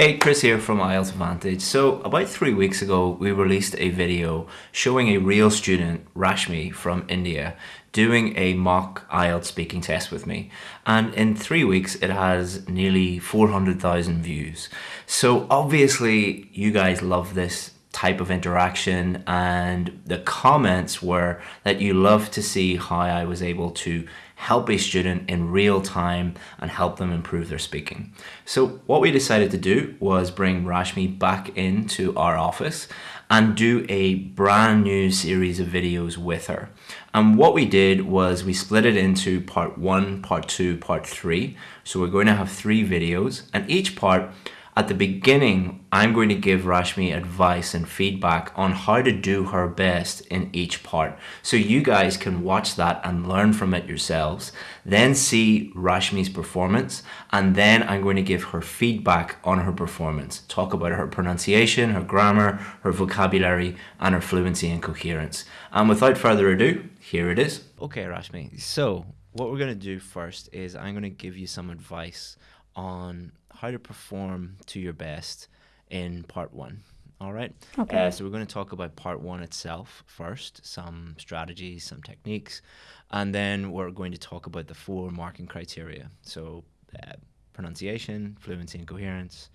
Hey, Chris here from IELTS Advantage. So about three weeks ago, we released a video showing a real student, Rashmi from India, doing a mock IELTS speaking test with me. And in three weeks, it has nearly 400,000 views. So obviously you guys love this type of interaction and the comments were that you love to see how I was able to help a student in real time and help them improve their speaking. So what we decided to do was bring Rashmi back into our office and do a brand new series of videos with her. And what we did was we split it into part one, part two, part three. So we're going to have three videos and each part at the beginning, I'm going to give Rashmi advice and feedback on how to do her best in each part. So you guys can watch that and learn from it yourselves, then see Rashmi's performance, and then I'm going to give her feedback on her performance. Talk about her pronunciation, her grammar, her vocabulary, and her fluency and coherence. And without further ado, here it is. Okay, Rashmi. So what we're going to do first is I'm going to give you some advice on how to perform to your best in part one. All right. Okay. Uh, so we're going to talk about part one itself first, some strategies, some techniques, and then we're going to talk about the four marking criteria. So uh, pronunciation, fluency and coherence,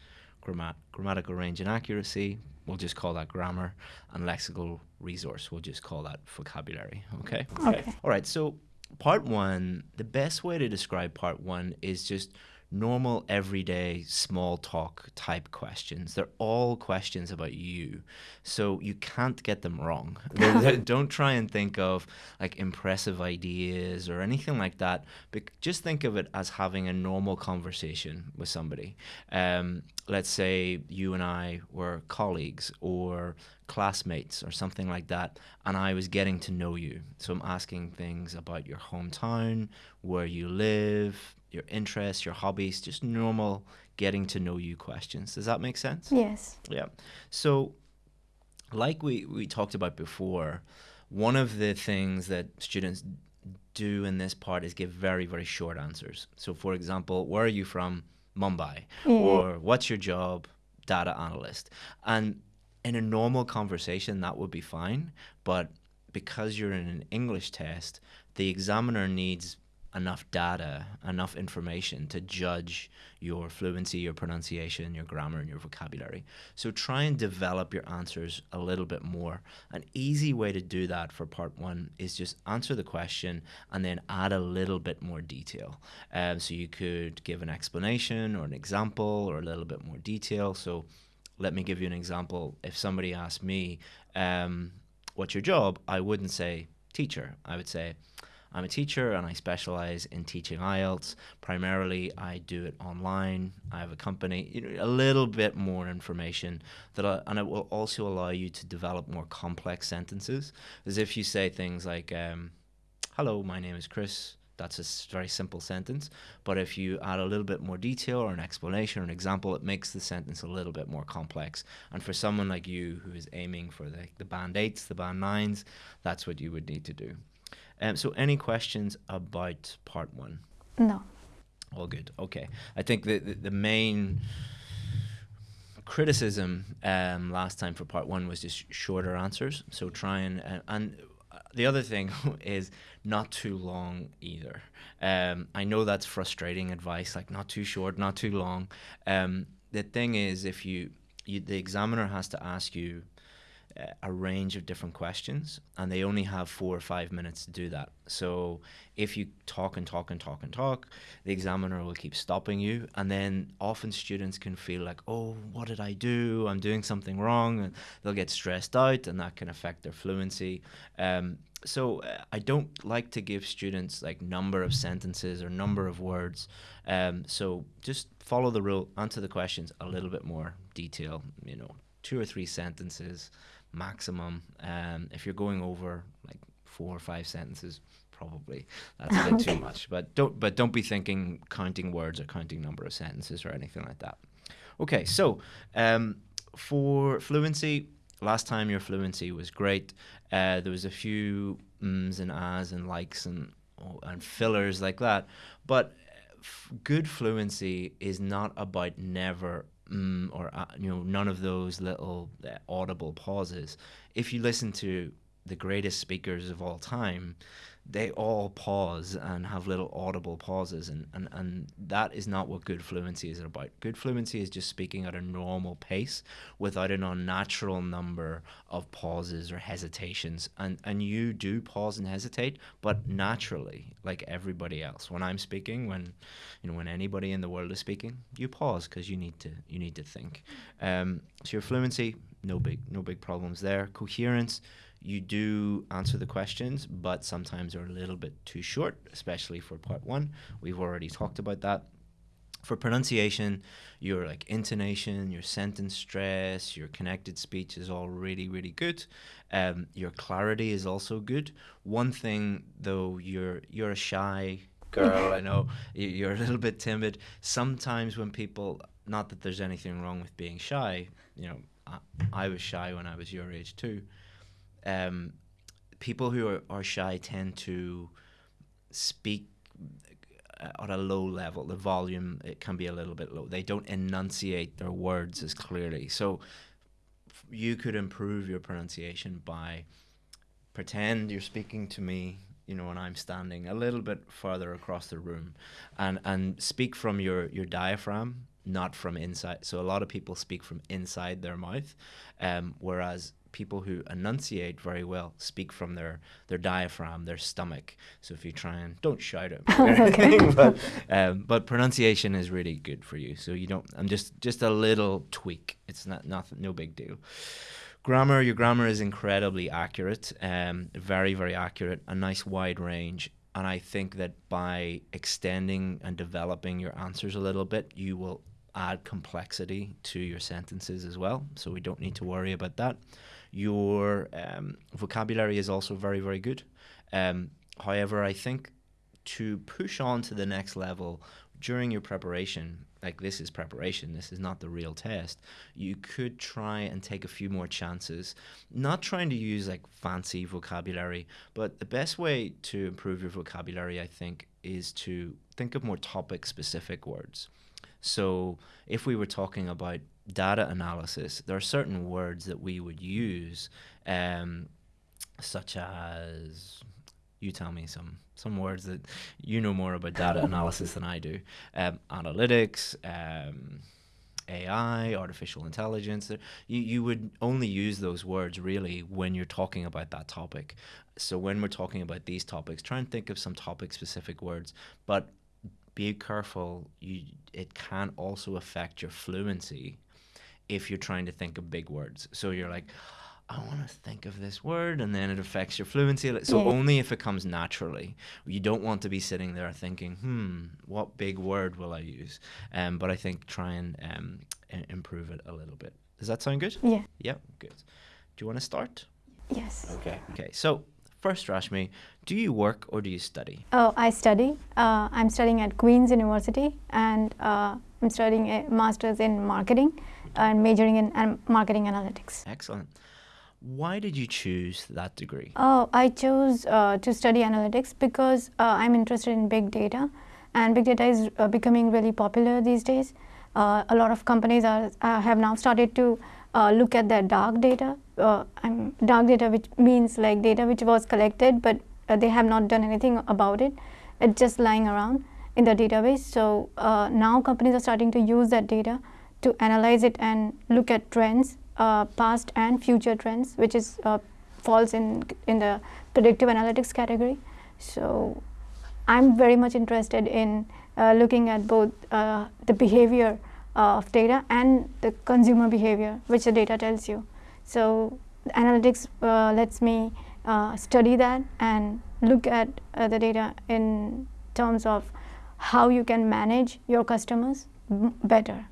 grammat grammatical range and accuracy. We'll just call that grammar, and lexical resource. We'll just call that vocabulary. Okay. Okay. All right. So part one, the best way to describe part one is just normal, everyday, small talk type questions. They're all questions about you. So you can't get them wrong. Don't try and think of like impressive ideas or anything like that. But just think of it as having a normal conversation with somebody. Um, let's say you and I were colleagues or classmates or something like that, and I was getting to know you. So I'm asking things about your hometown, where you live, your interests, your hobbies, just normal getting to know you questions. Does that make sense? Yes. Yeah. So, like we, we talked about before, one of the things that students do in this part is give very, very short answers. So, for example, where are you from? Mumbai. Yeah. Or what's your job? Data analyst. And in a normal conversation, that would be fine. But because you're in an English test, the examiner needs enough data, enough information to judge your fluency, your pronunciation, your grammar, and your vocabulary. So try and develop your answers a little bit more. An easy way to do that for part one is just answer the question and then add a little bit more detail. Um, so you could give an explanation or an example or a little bit more detail. So let me give you an example. If somebody asked me, um, what's your job? I wouldn't say teacher. I would say, I'm a teacher and I specialize in teaching IELTS. Primarily, I do it online. I have a company. You know, a little bit more information that, I, and it will also allow you to develop more complex sentences. As if you say things like, um, "Hello, my name is Chris." That's a very simple sentence. But if you add a little bit more detail or an explanation or an example, it makes the sentence a little bit more complex. And for someone like you who is aiming for the, the band eights, the band nines, that's what you would need to do. Um, so, any questions about part one? No. All good. Okay. I think the, the, the main criticism um, last time for part one was just shorter answers. So, try and, uh, and the other thing is not too long either. Um, I know that's frustrating advice, like not too short, not too long. Um, the thing is, if you, you, the examiner has to ask you a range of different questions and they only have four or five minutes to do that. So if you talk and talk and talk and talk the examiner will keep stopping you and then often students can feel like oh what did i do? I'm doing something wrong and they'll get stressed out and that can affect their fluency. Um, so uh, i don't like to give students like number of sentences or number of words. Um, so just follow the rule answer the questions a little bit more detail you know two or three sentences maximum. Um, if you're going over like four or five sentences, probably that's a bit too much. But don't but don't be thinking counting words or counting number of sentences or anything like that. Okay, so um, for fluency, last time your fluency was great. Uh, there was a few ums and ahs and likes and oh, and fillers like that, but good fluency is not about never mm, or uh, you know none of those little uh, audible pauses. If you listen to the greatest speakers of all time, they all pause and have little audible pauses and, and, and that is not what good fluency is about. Good fluency is just speaking at a normal pace without an unnatural number of pauses or hesitations. And and you do pause and hesitate, but naturally, like everybody else. When I'm speaking, when you know when anybody in the world is speaking, you pause because you need to you need to think. Um, so your fluency, no big no big problems there. Coherence you do answer the questions, but sometimes they're a little bit too short, especially for part one. We've already talked about that. For pronunciation, your like intonation, your sentence stress, your connected speech is all really, really good. Um, your clarity is also good. One thing though, you're you're a shy girl. I know you're a little bit timid. Sometimes when people, not that there's anything wrong with being shy, you know, I, I was shy when I was your age too um, people who are, are shy tend to speak uh, at a low level. The volume it can be a little bit low. They don't enunciate their words as clearly. So you could improve your pronunciation by pretend you're speaking to me you know when i'm standing a little bit further across the room and and speak from your your diaphragm not from inside so a lot of people speak from inside their mouth um, whereas people who enunciate very well speak from their, their diaphragm, their stomach. So if you try and don't shout it, but, um, but pronunciation is really good for you. So you don't. I'm just just a little tweak. It's not nothing, no big deal. Grammar, your grammar is incredibly accurate, um, very very accurate. A nice wide range. And I think that by extending and developing your answers a little bit, you will add complexity to your sentences as well. So we don't need to worry about that. Your um, vocabulary is also very, very good. Um, however, I think to push on to the next level during your preparation, like this is preparation, this is not the real test, you could try and take a few more chances. Not trying to use like fancy vocabulary, but the best way to improve your vocabulary, I think, is to think of more topic specific words. So if we were talking about data analysis, there are certain words that we would use, um, such as you tell me some some words that you know more about data analysis than I do. Um, analytics, um, AI, artificial intelligence. You you would only use those words really when you're talking about that topic. So when we're talking about these topics, try and think of some topic specific words, but be careful. You it can also affect your fluency if you're trying to think of big words. So you're like, I want to think of this word, and then it affects your fluency. So yeah. only if it comes naturally. You don't want to be sitting there thinking, hmm, what big word will I use? Um, but I think try and um, improve it a little bit. Does that sound good? Yeah. Yeah, good. Do you want to start? Yes. Okay. Okay. So First, Rashmi, do you work or do you study? Oh, I study. Uh, I'm studying at Queen's University and uh, I'm studying a master's in marketing and majoring in marketing analytics. Excellent. Why did you choose that degree? Oh, I chose uh, to study analytics because uh, I'm interested in big data and big data is uh, becoming really popular these days. Uh, a lot of companies are, have now started to uh, look at their dark data. Uh, dark data which means like data which was collected but uh, they have not done anything about it. It's just lying around in the database. So uh, now companies are starting to use that data to analyze it and look at trends, uh, past and future trends, which is uh, falls in in the predictive analytics category. So I'm very much interested in looking at both the behavior uh, of data and the consumer behavior which the data tells you. So analytics uh, lets me uh, study that and look at uh, the data in terms of how you can manage your customers better.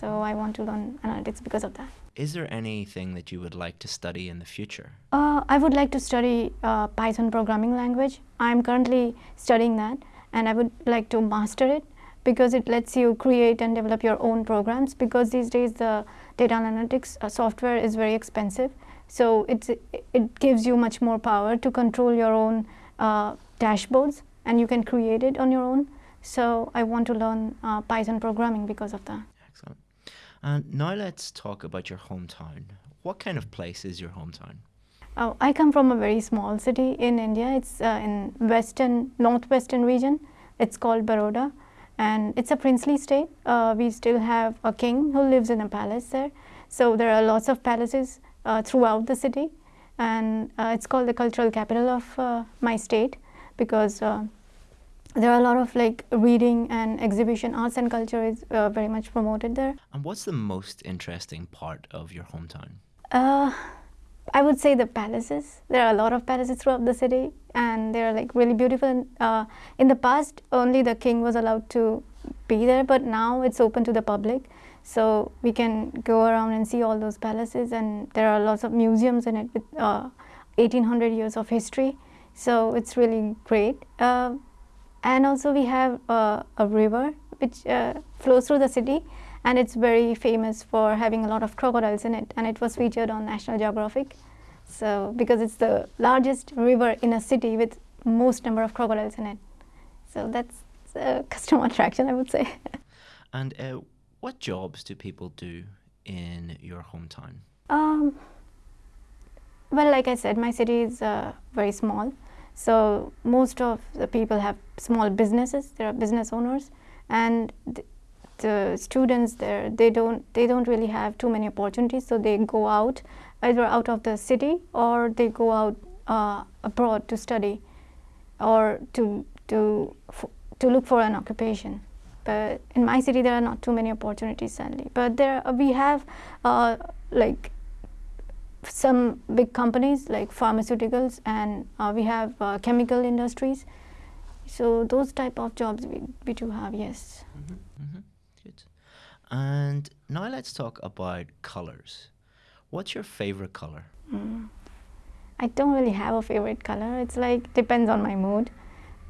So I want to learn analytics because of that. Is there anything that you would like to study in the future? Uh, I would like to study uh, Python programming language. I'm currently studying that and I would like to master it because it lets you create and develop your own programs because these days the data analytics uh, software is very expensive. So it's, it gives you much more power to control your own uh, dashboards and you can create it on your own. So I want to learn uh, Python programming because of that. And now let's talk about your hometown. What kind of place is your hometown? Oh, I come from a very small city in India. It's uh, in western, northwestern region. It's called Baroda, and it's a princely state. Uh, we still have a king who lives in a palace there. So there are lots of palaces uh, throughout the city, and uh, it's called the cultural capital of uh, my state because uh, there are a lot of like reading and exhibition arts and culture is uh, very much promoted there. And what's the most interesting part of your hometown? uh, i would say the palaces. There are a lot of palaces throughout the city and they're like really beautiful. And, uh, in the past only the king was allowed to be there but now it's open to the public. So we can go around and see all those palaces and there are lots of museums in it with uh, 1800 years of history. So it's really great. Uh, and also we have uh, a river which uh, flows through the city and it's very famous for having a lot of crocodiles in it and it was featured on national geographic. So because it's the largest river in a city with most number of crocodiles in it. So that's a customer attraction i would say. And uh, what jobs do people do in your hometown? Um, well, like I said, my city is uh, very small, so most of the people have small businesses. There are business owners, and th- the students there they don't they don't really have too many opportunities. So they go out either out of the city or they go out uh, abroad to study or to to to look for an occupation. But in my city, there are not too many opportunities, sadly. But there we have uh, like some big companies like pharmaceuticals and uh, we have uh, chemical industries. So those type of jobs we, we do have, yes. hmm Good. And now let's talk about colors. What's your favorite color? Mm. I don't really have a favorite color. It's like depends on my mood.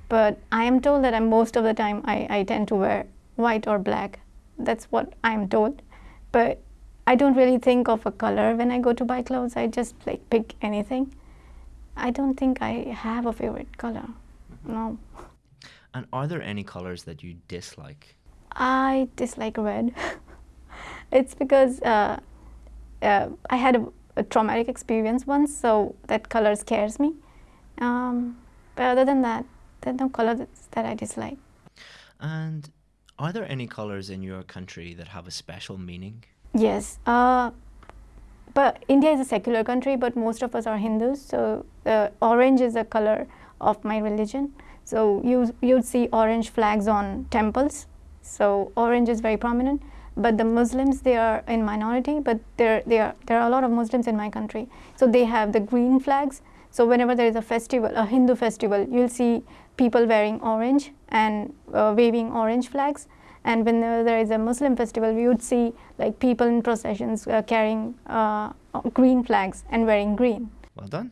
But I am told that I'm most of the time I, I tend to wear white or black. That's what I'm told. But I don't really think of a color when I go to buy clothes. I just like pick anything. I don't think I have a favorite color. No. And are there any colors that you dislike? I dislike red. it's because uh, uh, I had a, a traumatic experience once, so that color scares me. Um, but other than that, there's no color that I dislike. And are there any colors in your country that have a special meaning? Yes. Uh, but India is a secular country, but most of us are Hindus. So uh, orange is a color of my religion. So you you'd see orange flags on temples. So orange is very prominent. But the Muslims they are in minority, but there there are there are a lot of Muslims in my country. So they have the green flags. So whenever there is a festival, a Hindu festival, you'll see people wearing orange and uh, waving orange flags. And when there is a Muslim festival, we would see like people in processions uh, carrying uh, green flags and wearing green. Well done.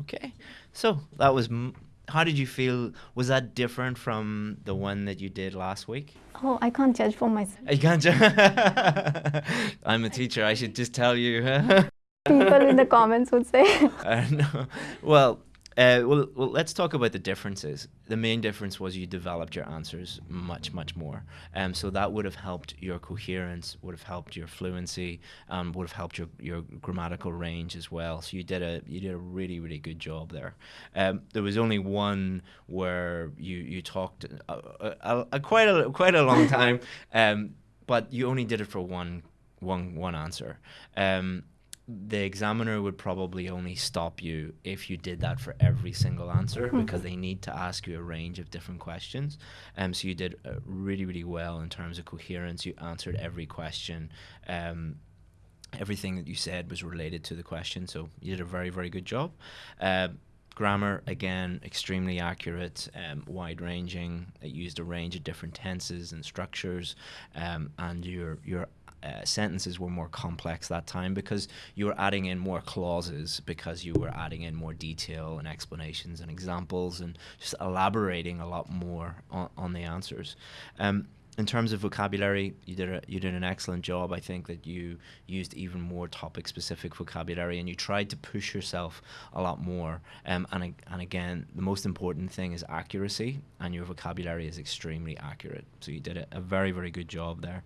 Okay. So that was. M- how did you feel? Was that different from the one that you did last week? Oh, I can't judge for myself. I can't. Judge. I'm a teacher. I should just tell you. People in the comments would say. uh, no. Well, uh, well, well, let's talk about the differences. The main difference was you developed your answers much, much more. Um, so that would have helped your coherence, would have helped your fluency, um, would have helped your, your grammatical range as well. So you did a you did a really, really good job there. Um, there was only one where you you talked a, a, a quite a quite a long time, um, but you only did it for one one one answer. Um, the examiner would probably only stop you if you did that for every single answer because they need to ask you a range of different questions. Um, so you did uh, really, really well in terms of coherence. You answered every question. Um, everything that you said was related to the question. So you did a very, very good job. Uh, grammar again extremely accurate um, wide ranging it used a range of different tenses and structures um, and your your uh, sentences were more complex that time because you were adding in more clauses because you were adding in more detail and explanations and examples and just elaborating a lot more on, on the answers um, in terms of vocabulary, you did a, you did an excellent job. I think that you used even more topic specific vocabulary, and you tried to push yourself a lot more. Um, and and again, the most important thing is accuracy, and your vocabulary is extremely accurate. So you did a, a very very good job there.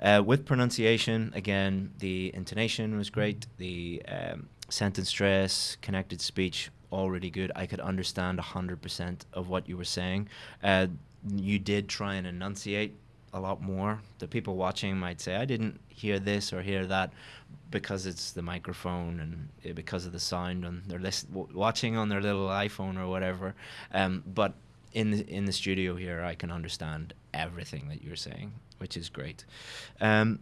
Uh, with pronunciation, again, the intonation was great. The um, sentence stress, connected speech, all really good. I could understand 100% of what you were saying. Uh, you did try and enunciate a lot more. The people watching might say, I didn't hear this or hear that because it's the microphone and uh, because of the sound and they're list- watching on their little iPhone or whatever. Um, but in the, in the studio here, I can understand everything that you're saying, which is great. Um,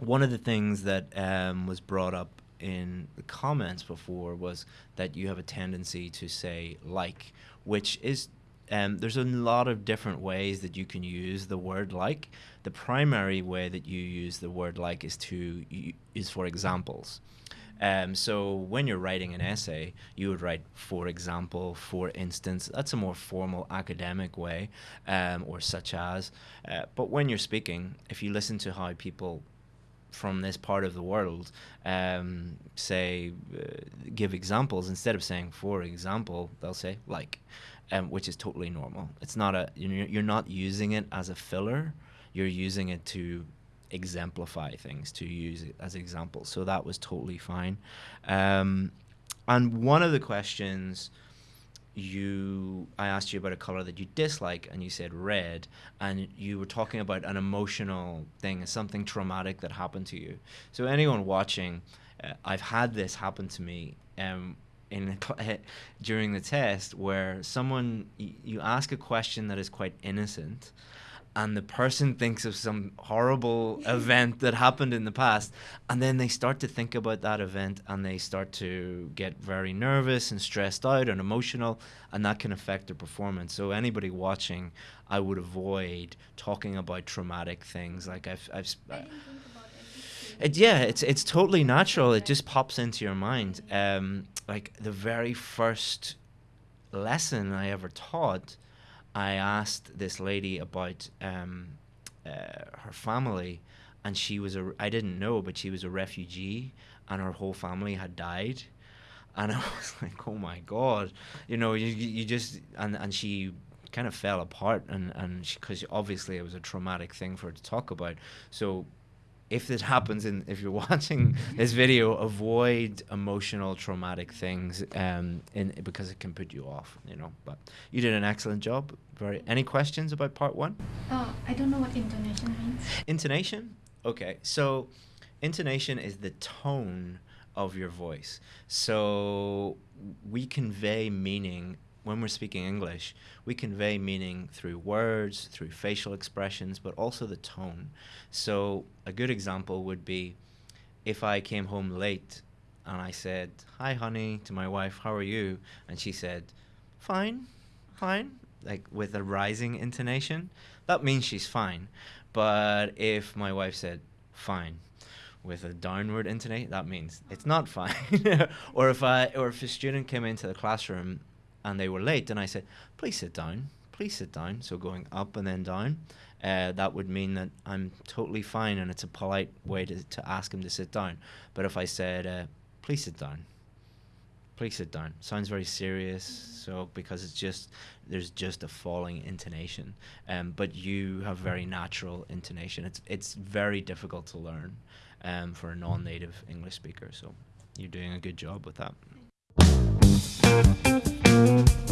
one of the things that um, was brought up in the comments before was that you have a tendency to say like, which is um, there's a lot of different ways that you can use the word like. The primary way that you use the word like is to is for examples. Um, so when you're writing an essay, you would write for example, for instance. That's a more formal academic way, um, or such as. Uh, but when you're speaking, if you listen to how people from this part of the world um, say uh, give examples instead of saying for example they'll say like um, which is totally normal it's not a you're not using it as a filler you're using it to exemplify things to use as examples. So that was totally fine. Um, and one of the questions you I asked you about a color that you dislike and you said red and you were talking about an emotional thing something traumatic that happened to you. So anyone watching uh, I've had this happen to me um, in during the test where someone you ask a question that is quite innocent and the person thinks of some horrible event that happened in the past and then they start to think about that event and they start to get very nervous and stressed out and emotional and that can affect their performance so anybody watching i would avoid talking about traumatic things like i've, I've it, yeah, it's it's totally natural. It just pops into your mind. Um, like the very first lesson I ever taught, I asked this lady about um, uh, her family, and she was a I didn't know, but she was a refugee, and her whole family had died, and I was like, oh my god, you know, you you just and and she kind of fell apart, and and because obviously it was a traumatic thing for her to talk about, so if this happens and if you're watching this video, avoid emotional, traumatic things, um, in because it can put you off. You know, but you did an excellent job. Very. Any questions about part one? Uh, I don't know what intonation means. Intonation. Okay, so intonation is the tone of your voice. So we convey meaning when we're speaking English, we convey meaning through words, through facial expressions, but also the tone. So a good example would be if I came home late and I said, Hi, honey, to my wife, how are you? And she said, Fine, fine, like with a rising intonation, that means she's fine. But if my wife said, Fine, with a downward intonation, that means it's not fine. or if I or if a student came into the classroom and they were late, and I said, please sit down, please sit down. So going up and then down, uh, that would mean that I'm totally fine, and it's a polite way to, to ask him to sit down. But if I said, uh, please sit down, please sit down, sounds very serious. So because it's just there's just a falling intonation, um, but you have very natural intonation. It's it's very difficult to learn, um, for a non-native English speaker. So you're doing a good job with that. Thank you.